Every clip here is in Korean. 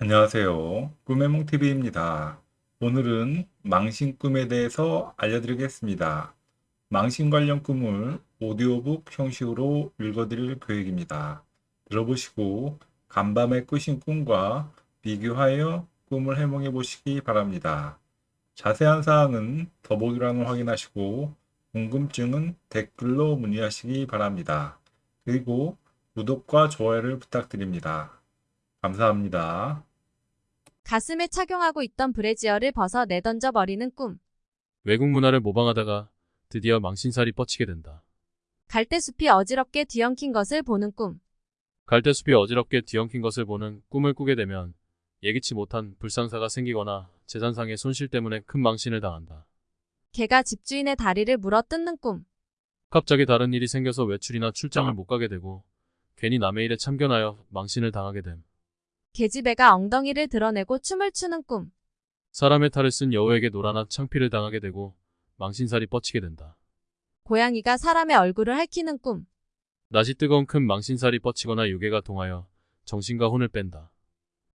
안녕하세요. 꿈의 몽TV입니다. 오늘은 망신 꿈에 대해서 알려드리겠습니다. 망신 관련 꿈을 오디오북 형식으로 읽어드릴 계획입니다. 들어보시고 간밤에 꾸신 꿈과 비교하여 꿈을 해몽해 보시기 바랍니다. 자세한 사항은 더보기란을 확인하시고 궁금증은 댓글로 문의하시기 바랍니다. 그리고 구독과 좋아요를 부탁드립니다. 감사합니다. 가슴에 착용하고 있던 브래지어를 벗어 내던져 버리는 꿈. 외국 문화를 모방하다가 드디어 망신살이 뻗치게 된다. 갈대숲이 어지럽게 뒤엉킨 것을 보는 꿈. 갈대숲이 어지럽게 뒤엉킨 것을 보는 꿈을 꾸게 되면 예기치 못한 불상사가 생기거나 재산상의 손실 때문에 큰 망신을 당한다. 개가 집주인의 다리를 물어 뜯는 꿈. 갑자기 다른 일이 생겨서 외출이나 출장을 못 가게 되고 괜히 남의 일에 참견하여 망신을 당하게 됨. 계집애가 엉덩이를 드러내고 춤을 추는 꿈. 사람의 탈을 쓴 여우에게 노라나 창피를 당하게 되고 망신살이 뻗치게 된다. 고양이가 사람의 얼굴을 핥히는 꿈. 낮이 뜨거운 큰 망신살이 뻗치거나 유괴가 동하여 정신과 혼을 뺀다.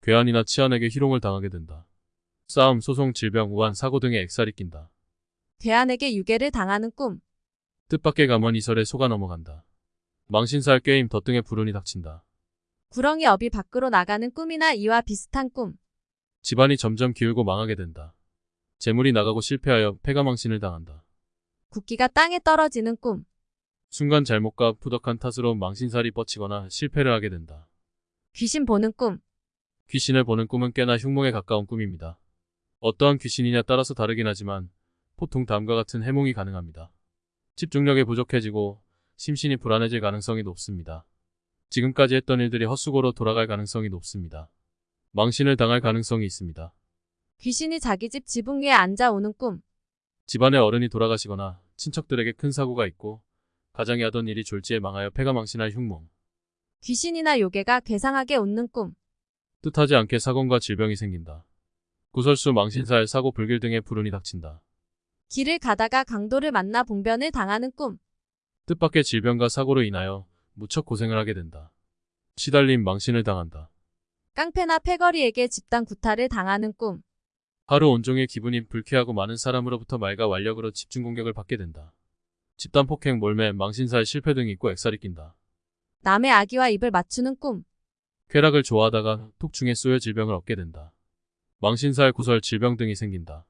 괴한이나 치안에게 희롱을 당하게 된다. 싸움, 소송, 질병, 우한, 사고 등의 액살이 낀다. 괴한에게 유괴를 당하는 꿈. 뜻밖의 감원 이설에 속아 넘어간다. 망신살 꾀임 덧등에 불운이 닥친다. 구렁이 업이 밖으로 나가는 꿈이나 이와 비슷한 꿈. 집안이 점점 기울고 망하게 된다. 재물이 나가고 실패하여 패가망신을 당한다. 국기가 땅에 떨어지는 꿈. 순간 잘못과 푸덕한 탓으로 망신살이 뻗치거나 실패를 하게 된다. 귀신 보는 꿈. 귀신을 보는 꿈은 꽤나 흉몽에 가까운 꿈입니다. 어떠한 귀신이냐 따라서 다르긴 하지만 보통 다음과 같은 해몽이 가능합니다. 집중력이 부족해지고 심신이 불안해질 가능성이 높습니다. 지금까지 했던 일들이 헛수고로 돌아갈 가능성이 높습니다. 망신을 당할 가능성이 있습니다. 귀신이 자기 집 지붕 위에 앉아 오는 꿈. 집안의 어른이 돌아가시거나 친척들에게 큰 사고가 있고 가장이 하던 일이 졸지에 망하여 패가 망신할 흉몽. 귀신이나 요괴가 괴상하게 웃는 꿈. 뜻하지 않게 사건과 질병이 생긴다. 구설수, 망신살, 사고, 불길 등의 불운이 닥친다. 길을 가다가 강도를 만나 봉변을 당하는 꿈. 뜻밖의 질병과 사고로 인하여 무척 고생을 하게 된다. 시달림, 망신을 당한다. 깡패나 패거리에게 집단 구타를 당하는 꿈. 하루 온종일 기분이 불쾌하고 많은 사람으로부터 말과 완력으로 집중 공격을 받게 된다. 집단 폭행, 몰매, 망신살, 실패 등이 있고 액살이 낀다. 남의 아기와 입을 맞추는 꿈. 쾌락을 좋아하다가 톡 중에 쏘여 질병을 얻게 된다. 망신살, 구설, 질병 등이 생긴다.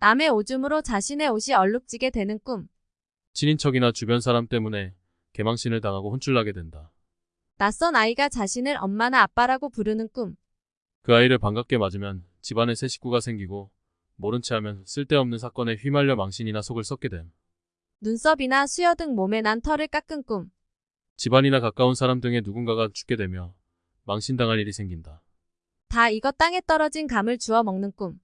남의 오줌으로 자신의 옷이 얼룩지게 되는 꿈. 친인척이나 주변 사람 때문에 개망신을 당하고 혼쭐나게 된다. 낯선 아이가 자신을 엄마나 아빠라고 부르는 꿈. 그 아이를 반갑게 맞으면 집안에 새 식구가 생기고 모른 채 하면 쓸데없는 사건에 휘말려 망신이나 속을 썩게 됨. 눈썹이나 수여 등 몸에 난 털을 깎은 꿈. 집안이나 가까운 사람 등의 누군가가 죽게 되며 망신당할 일이 생긴다. 다 익어 땅에 떨어진 감을 주워 먹는 꿈.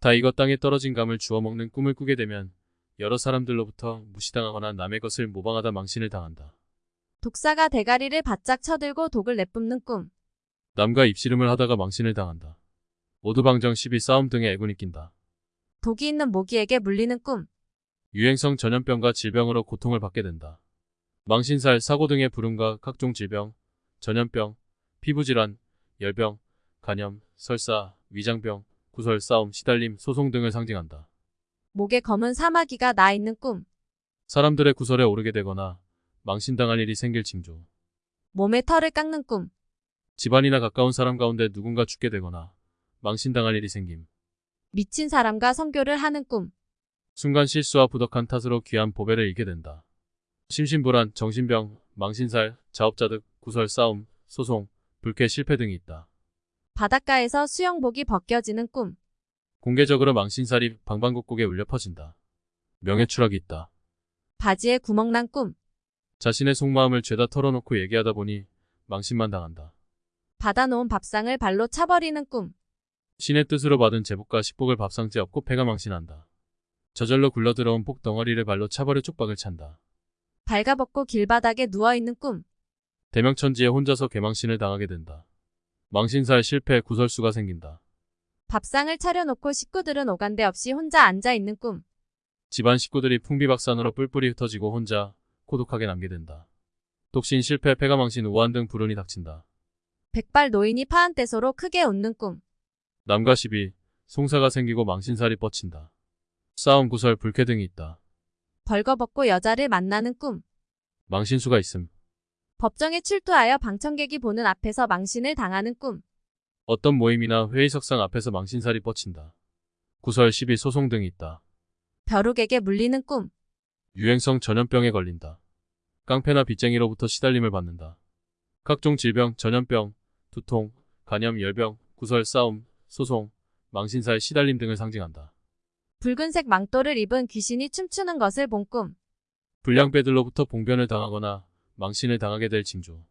다 이것 땅에 떨어진 감을 주워 먹는 꿈을 꾸게 되면 여러 사람들로부터 무시당하거나 남의 것을 모방하다 망신을 당한다. 독사가 대가리를 바짝 쳐들고 독을 내뿜는 꿈. 남과 입씨름을 하다가 망신을 당한다. 오두방정 시비 싸움 등의 애군이 낀다. 독이 있는 모기에게 물리는 꿈. 유행성 전염병과 질병으로 고통을 받게 된다. 망신살, 사고 등의 불운과 각종 질병, 전염병, 피부질환, 열병, 간염, 설사, 위장병, 구설, 싸움, 시달림, 소송 등을 상징한다. 목에 검은 사마귀가 나 있는 꿈. 사람들의 구설에 오르게 되거나 망신당할 일이 생길 징조. 몸에 털을 깎는 꿈. 집안이나 가까운 사람 가운데 누군가 죽게 되거나 망신당할 일이 생김. 미친 사람과 성교를 하는 꿈. 순간 실수와 부덕한 탓으로 귀한 보배를 잃게 된다. 심신불안, 정신병, 망신살, 자업자득, 구설, 싸움, 소송, 불쾌, 실패 등이 있다. 바닷가에서 수영복이 벗겨지는 꿈. 공개적으로 망신살이 방방곡곡에 울려 퍼진다. 명예 추락이 있다. 바지에 구멍 난 꿈. 자신의 속마음을 죄다 털어놓고 얘기하다 보니 망신만 당한다. 받아놓은 밥상을 발로 차버리는 꿈. 신의 뜻으로 받은 제복과 식복을 밥상째 엎고 패가 망신한다. 저절로 굴러들어온 폭 덩어리를 발로 차버려 쪽박을 찬다. 발가벗고 길바닥에 누워있는 꿈. 대명천지에 혼자서 개망신을 당하게 된다. 망신살 실패 구설수가 생긴다. 밥상을 차려놓고 식구들은 오간데 없이 혼자 앉아있는 꿈. 집안 식구들이 풍비박산으로 뿔뿔이 흩어지고 혼자 고독하게 남게 된다. 독신 실패 패가망신 우한 등 불운이 닥친다. 백발 노인이 파한떼소로 크게 웃는 꿈. 남과 시비, 송사가 생기고 망신살이 뻗친다. 싸움 구설 불쾌 등이 있다. 벌거벗고 여자를 만나는 꿈. 망신수가 있음. 법정에 출두하여 방청객이 보는 앞에서 망신을 당하는 꿈. 어떤 모임이나 회의석상 앞에서 망신살이 뻗친다. 구설 시비 소송 등이 있다. 벼룩에게 물리는 꿈. 유행성 전염병에 걸린다. 깡패나 빚쟁이로부터 시달림을 받는다. 각종 질병, 전염병, 두통, 간염, 열병, 구설, 싸움, 소송, 망신사의 시달림 등을 상징한다. 붉은색 망토를 입은 귀신이 춤추는 것을 본 꿈. 불량배들로부터 봉변을 당하거나 망신을 당하게 될 징조.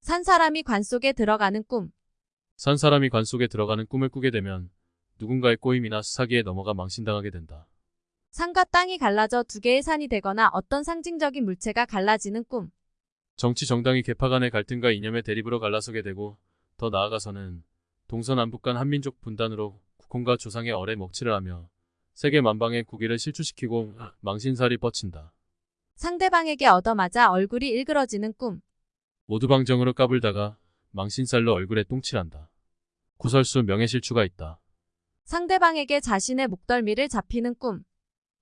산 사람이 관 속에 들어가는 꿈. 산 사람이 관 속에 들어가는 꿈을 꾸게 되면 누군가의 꼬임이나 사기에 넘어가 망신당하게 된다. 산과 땅이 갈라져 두 개의 산이 되거나 어떤 상징적인 물체가 갈라지는 꿈. 정치 정당이 개파 간의 갈등과 이념의 대립으로 갈라서게 되고 더 나아가서는 동서남북 간 한민족 분단으로 국혼과 조상의 어뢰 먹칠을 하며 세계 만방의 국위를 실추시키고 망신살이 뻗친다. 상대방에게 얻어맞아 얼굴이 일그러지는 꿈. 모두방정으로 까불다가 망신살로 얼굴에 똥칠한다. 구설수 명예실추가 있다. 상대방에게 자신의 목덜미를 잡히는 꿈.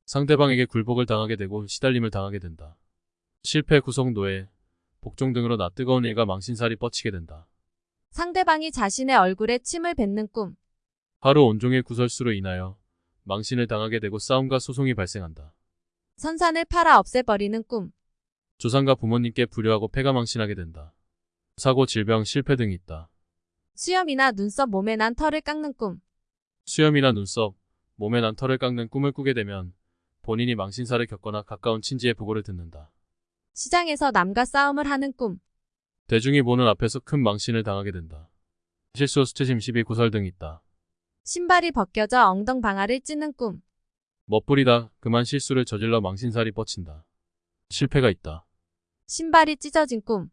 상대방에게 굴복을 당하게 되고 시달림을 당하게 된다. 실패, 구속, 노예, 복종 등으로 낯뜨거운 일과 망신살이 뻗치게 된다. 상대방이 자신의 얼굴에 침을 뱉는 꿈. 하루 온종일 구설수로 인하여 망신을 당하게 되고 싸움과 소송이 발생한다. 선산을 팔아 없애버리는 꿈. 조상과 부모님께 불효하고 패가 망신하게 된다. 사고, 질병, 실패 등이 있다. 수염이나 눈썹 몸에 난 털을 깎는 꿈. 수염이나 눈썹, 몸에 난 털을 깎는 꿈을 꾸게 되면 본인이 망신사를 겪거나 가까운 친지의 보고를 듣는다. 시장에서 남과 싸움을 하는 꿈. 대중이 보는 앞에서 큰 망신을 당하게 된다. 실수, 수치심, 시비, 구설 등이 있다. 신발이 벗겨져 엉덩 방아를 찌는 꿈. 멋부리다 그만 실수를 저질러 망신살이 뻗친다. 실패가 있다. 신발이 찢어진 꿈.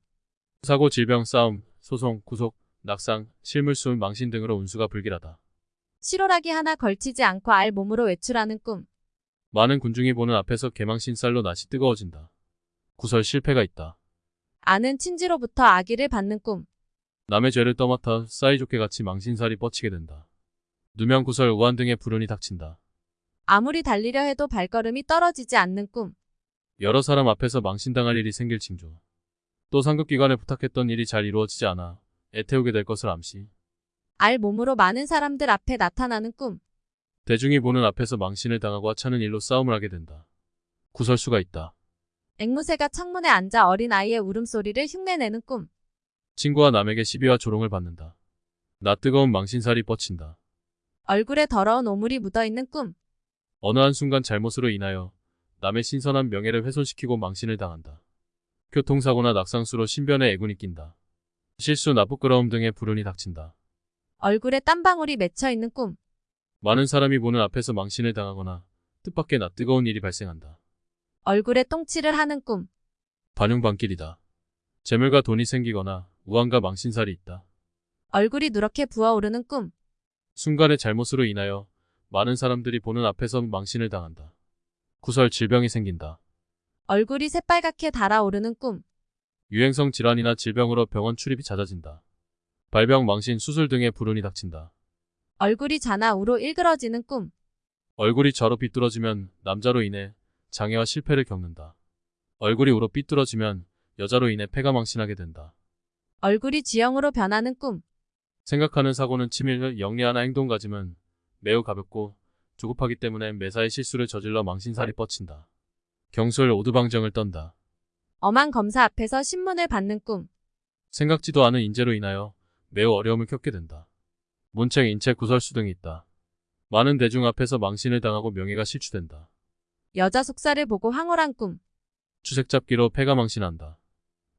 사고, 질병, 싸움, 소송, 구속, 낙상, 실물수, 망신 등으로 운수가 불길하다. 실오라기 하나 걸치지 않고 알 몸으로 외출하는 꿈. 많은 군중이 보는 앞에서 개망신살로 낯이 뜨거워진다. 구설 실패가 있다. 아는 친지로부터 아기를 받는 꿈. 남의 죄를 떠맡아 사이좋게 같이 망신살이 뻗치게 된다. 누명 구설 우한 등의 불운이 닥친다. 아무리 달리려 해도 발걸음이 떨어지지 않는 꿈. 여러 사람 앞에서 망신당할 일이 생길 징조. 또 상급기관에 부탁했던 일이 잘 이루어지지 않아 애태우게 될 것을 암시. 알 몸으로 많은 사람들 앞에 나타나는 꿈. 대중이 보는 앞에서 망신을 당하고 하찮은 일로 싸움을 하게 된다. 구설수가 있다. 앵무새가 창문에 앉아 어린 아이의 울음소리를 흉내내는 꿈. 친구와 남에게 시비와 조롱을 받는다. 나 뜨거운 망신살이 뻗친다. 얼굴에 더러운 오물이 묻어있는 꿈. 어느 한순간 잘못으로 인하여 남의 신선한 명예를 훼손시키고 망신을 당한다. 교통사고나 낙상수로 신변에 애군이 낀다. 실수, 나쁘끄러움 등의 불운이 닥친다. 얼굴에 땀방울이 맺혀있는 꿈. 많은 사람이 보는 앞에서 망신을 당하거나 뜻밖의 낯뜨거운 일이 발생한다. 얼굴에 똥칠을 하는 꿈. 반용반길이다. 재물과 돈이 생기거나 우환과 망신살이 있다. 얼굴이 누렇게 부어오르는 꿈. 순간의 잘못으로 인하여 많은 사람들이 보는 앞에서 망신을 당한다. 구설 질병이 생긴다. 얼굴이 새빨갛게 달아오르는 꿈. 유행성 질환이나 질병으로 병원 출입이 잦아진다. 발병, 망신, 수술 등의 불운이 닥친다. 얼굴이 좌나우로 일그러지는 꿈. 얼굴이 좌로 삐뚤어지면 남자로 인해 장애와 실패를 겪는다. 얼굴이 우로 삐뚤어지면 여자로 인해 패가 망신하게 된다. 얼굴이 쥐형으로 변하는 꿈. 생각하는 사고는 치밀, 영리하나 행동 가짐은 매우 가볍고 조급하기 때문에 매사에 실수를 저질러 망신살이 뻗친다. 경솔 오두방정을 떤다. 엄한 검사 앞에서 신문을 받는 꿈. 생각지도 않은 인재로 인하여 매우 어려움을 겪게 된다. 문책, 인체, 구설수 등이 있다. 많은 대중 앞에서 망신을 당하고 명예가 실추된다. 여자 속살을 보고 황홀한 꿈. 추색 잡기로 패가 망신한다.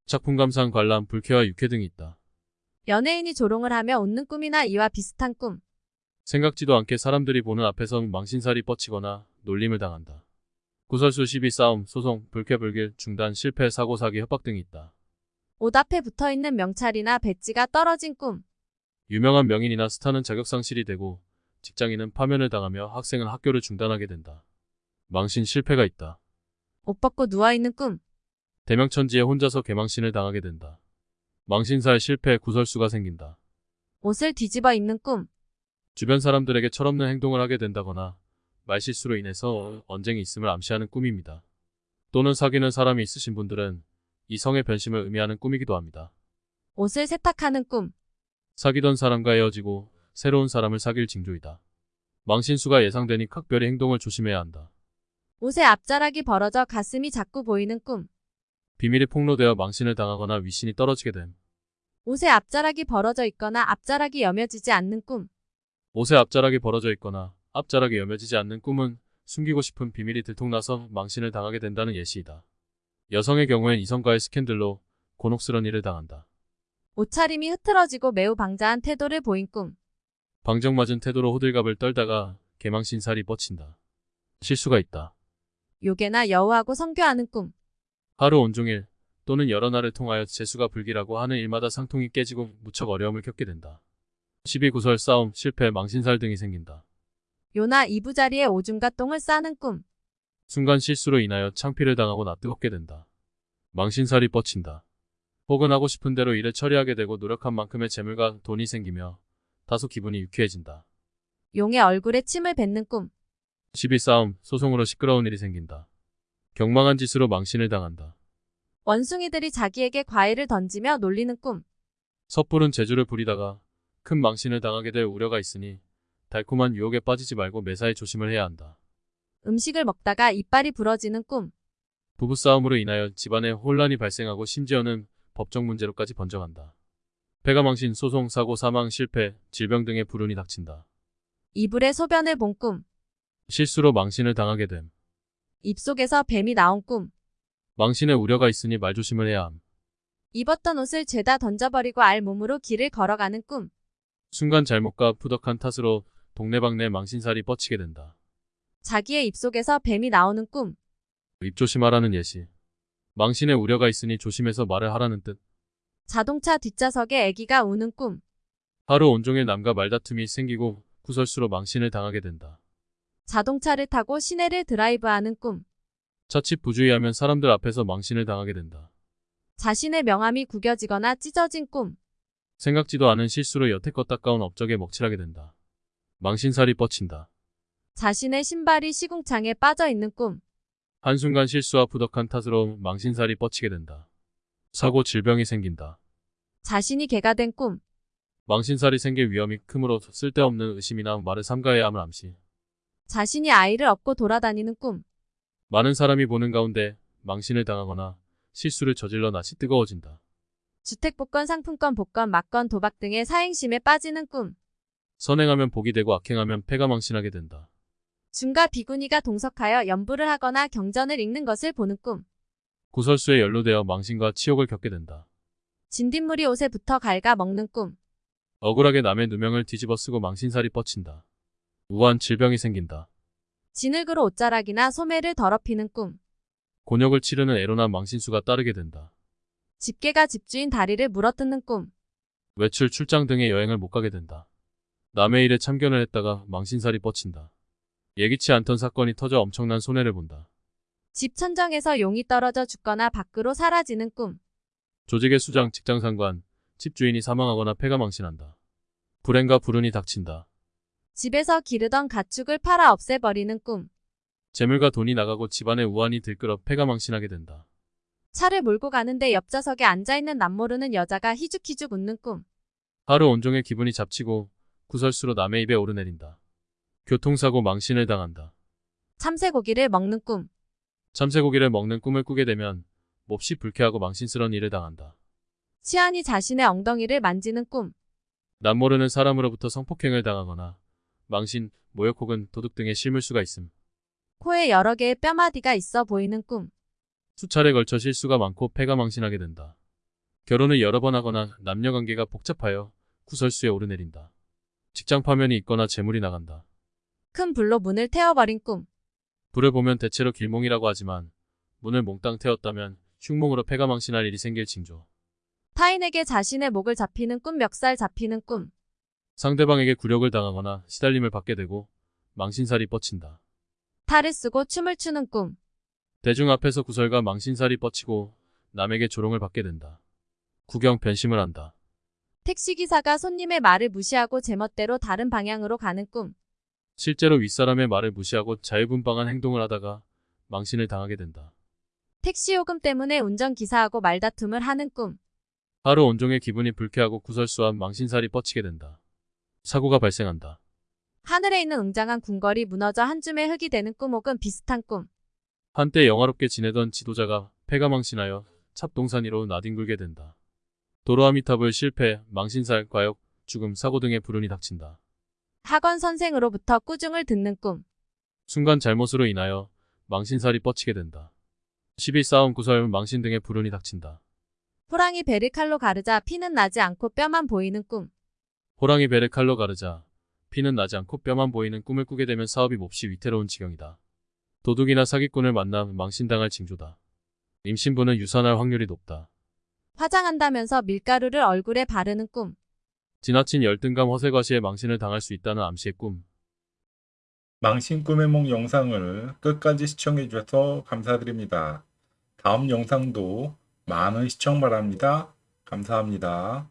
작품 감상, 관람, 불쾌와 유쾌 등이 있다. 연예인이 조롱을 하며 웃는 꿈이나 이와 비슷한 꿈. 생각지도 않게 사람들이 보는 앞에서 망신살이 뻗치거나 놀림을 당한다. 구설수, 시비, 싸움, 소송, 불쾌, 불길, 중단, 실패, 사고, 사기, 협박 등이 있다. 옷 앞에 붙어있는 명찰이나 배지가 떨어진 꿈. 유명한 명인이나 스타는 자격상실이 되고 직장인은 파면을 당하며 학생은 학교를 중단하게 된다. 망신 실패가 있다. 옷 벗고 누워있는 꿈. 대명천지에 혼자서 개망신을 당하게 된다. 망신살 실패 구설수가 생긴다. 옷을 뒤집어 입는 꿈. 주변 사람들에게 철없는 행동을 하게 된다거나 말실수로 인해서 언쟁이 있음을 암시하는 꿈입니다. 또는 사귀는 사람이 있으신 분들은 이성의 변심을 의미하는 꿈이기도 합니다. 옷을 세탁하는 꿈. 사귀던 사람과 헤어지고 새로운 사람을 사귈 징조이다. 망신수가 예상되니 각별히 행동을 조심해야 한다. 옷의 앞자락이 벌어져 가슴이 자꾸 보이는 꿈. 비밀이 폭로되어 망신을 당하거나 위신이 떨어지게 됨. 옷의 앞자락이 벌어져 있거나 앞자락이 여며지지 않는 꿈. 옷의 앞자락이 벌어져 있거나 앞자락이 여며지지 않는 꿈은 숨기고 싶은 비밀이 들통나서 망신을 당하게 된다는 예시이다. 여성의 경우엔 이성과의 스캔들로 곤혹스런 일을 당한다. 옷차림이 흐트러지고 매우 방자한 태도를 보인 꿈. 방정맞은 태도로 호들갑을 떨다가 개망신살이 뻗친다. 실수가 있다. 요괴나 여우하고 성교하는 꿈. 하루 온종일 또는 여러 날을 통하여 재수가 불길하고 하는 일마다 상통이 깨지고 무척 어려움을 겪게 된다. 시비 구설 싸움 실패 망신살 등이 생긴다. 요나 이부자리에 오줌과 똥을 싸는 꿈. 순간 실수로 인하여 창피를 당하고 낯뜨겁게 된다. 망신살이 뻗친다. 혹은 하고 싶은 대로 일을 처리하게 되고 노력한 만큼의 재물과 돈이 생기며 다소 기분이 유쾌해진다. 용의 얼굴에 침을 뱉는 꿈. 시비 싸움, 소송으로 시끄러운 일이 생긴다. 경망한 짓으로 망신을 당한다. 원숭이들이 자기에게 과일을 던지며 놀리는 꿈. 섣부른 재주를 부리다가 큰 망신을 당하게 될 우려가 있으니 달콤한 유혹에 빠지지 말고 매사에 조심을 해야 한다. 음식을 먹다가 이빨이 부러지는 꿈. 부부싸움으로 인하여 집안에 혼란이 발생하고 심지어는 법적 문제로까지 번져간다. 폐가망신, 소송, 사고, 사망, 실패, 질병 등의 불운이 닥친다. 이불에 소변을 본 꿈. 실수로 망신을 당하게 됨. 입속에서 뱀이 나온 꿈. 망신의 우려가 있으니 말조심을 해야 함. 입었던 옷을 죄다 던져버리고 알 몸으로 길을 걸어가는 꿈. 순간 잘못과 푸덕한 탓으로 동네방네 망신살이 뻗치게 된다. 자기의 입속에서 뱀이 나오는 꿈. 입조심하라는 예시. 망신의 우려가 있으니 조심해서 말을 하라는 뜻. 자동차 뒷좌석에 아기가 우는 꿈. 하루 온종일 남과 말다툼이 생기고 구설수로 망신을 당하게 된다. 자동차를 타고 시내를 드라이브하는 꿈. 자칫 부주의하면 사람들 앞에서 망신을 당하게 된다. 자신의 명함이 구겨지거나 찢어진 꿈. 생각지도 않은 실수로 여태껏 닦아온 업적에 먹칠하게 된다. 망신살이 뻗친다. 자신의 신발이 시궁창에 빠져 있는 꿈. 한순간 실수와 부덕한 탓으로 망신살이 뻗치게 된다. 사고 질병이 생긴다. 자신이 개가 된 꿈. 망신살이 생길 위험이 크므로 쓸데없는 의심이나 말을 삼가해야 함을 암시. 자신이 아이를 업고 돌아다니는 꿈. 많은 사람이 보는 가운데 망신을 당하거나 실수를 저질러 낯이 뜨거워진다. 주택복권, 상품권, 복권, 막건, 도박 등의 사행심에 빠지는 꿈. 선행하면 복이 되고 악행하면 패가 망신하게 된다. 중과 비구니가 동석하여 연부를 하거나 경전을 읽는 것을 보는 꿈. 구설수에 연루되어 망신과 치욕을 겪게 된다. 진딧물이 옷에 붙어 갉아 먹는 꿈. 억울하게 남의 누명을 뒤집어 쓰고 망신살이 뻗친다. 우한 질병이 생긴다. 진흙으로 옷자락이나 소매를 더럽히는 꿈. 곤욕을 치르는 애로나 망신수가 따르게 된다. 집게가 집주인 다리를 물어뜯는 꿈. 외출, 출장 등의 여행을 못 가게 된다. 남의 일에 참견을 했다가 망신살이 뻗친다. 예기치 않던 사건이 터져 엄청난 손해를 본다. 집 천정에서 용이 떨어져 죽거나 밖으로 사라지는 꿈. 조직의 수장, 직장 상관, 집 주인이 사망하거나 폐가 망신한다. 불행과 불운이 닥친다. 집에서 기르던 가축을 팔아 없애버리는 꿈. 재물과 돈이 나가고 집안에 우환이 들끓어 폐가 망신하게 된다. 차를 몰고 가는데 옆좌석에 앉아있는 남모르는 여자가 희죽희죽 웃는 꿈. 하루 온종일 기분이 잡치고 구설수로 남의 입에 오르내린다. 교통사고 망신을 당한다. 참새고기를 먹는 꿈. 참새고기를 먹는 꿈을 꾸게 되면 몹시 불쾌하고 망신스러운 일을 당한다. 치안이 자신의 엉덩이를 만지는 꿈. 남 모르는 사람으로부터 성폭행을 당하거나 망신, 모욕 혹은 도둑 등의 실물수가 있음. 코에 여러 개의 뼈마디가 있어 보이는 꿈. 수차례 걸쳐 실수가 많고 패가 망신하게 된다. 결혼을 여러 번 하거나 남녀관계가 복잡하여 구설수에 오르내린다. 직장 파면이 있거나 재물이 나간다. 큰 불로 문을 태워버린 꿈. 불을 보면 대체로 길몽이라고 하지만 문을 몽땅 태웠다면 흉몽으로 패가 망신할 일이 생길 징조. 타인에게 자신의 목을 잡히는 꿈, 멱살 잡히는 꿈. 상대방에게 굴욕을 당하거나 시달림을 받게 되고 망신살이 뻗친다. 탈을 쓰고 춤을 추는 꿈. 대중 앞에서 구설과 망신살이 뻗치고 남에게 조롱을 받게 된다. 구경 변심을 한다. 택시기사가 손님의 말을 무시하고 제멋대로 다른 방향으로 가는 꿈. 실제로 윗사람의 말을 무시하고 자유분방한 행동을 하다가 망신을 당하게 된다. 택시 요금 때문에 운전기사하고 말다툼을 하는 꿈. 하루 온종일 기분이 불쾌하고 구설수한 망신살이 뻗치게 된다. 사고가 발생한다. 하늘에 있는 웅장한 궁궐이 무너져 한 줌의 흙이 되는 꿈 혹은 비슷한 꿈. 한때 영화롭게 지내던 지도자가 폐가 망신하여 찹동산 위로 나뒹굴게 된다. 도로 아미탑을 실패, 망신살, 과욕, 죽음, 사고 등의 불운이 닥친다. 학원 선생으로부터 꾸중을 듣는 꿈. 순간 잘못으로 인하여 망신살이 뻗치게 된다. 시비 싸움, 구설, 망신 등의 불운이 닥친다. 호랑이 배를 칼로 가르자 피는 나지 않고 뼈만 보이는 꿈. 호랑이 배를 칼로 가르자 피는 나지 않고 뼈만 보이는 꿈을 꾸게 되면 사업이 몹시 위태로운 지경이다. 도둑이나 사기꾼을 만나 망신당할 징조다. 임신부는 유산할 확률이 높다. 화장한다면서 밀가루를 얼굴에 바르는 꿈. 지나친 열등감 허세과시에 망신을 당할 수 있다는 암시의 꿈. 망신 꿈의 몽 영상을 끝까지 시청해 주셔서 감사드립니다. 다음 영상도 많은 시청 바랍니다. 감사합니다.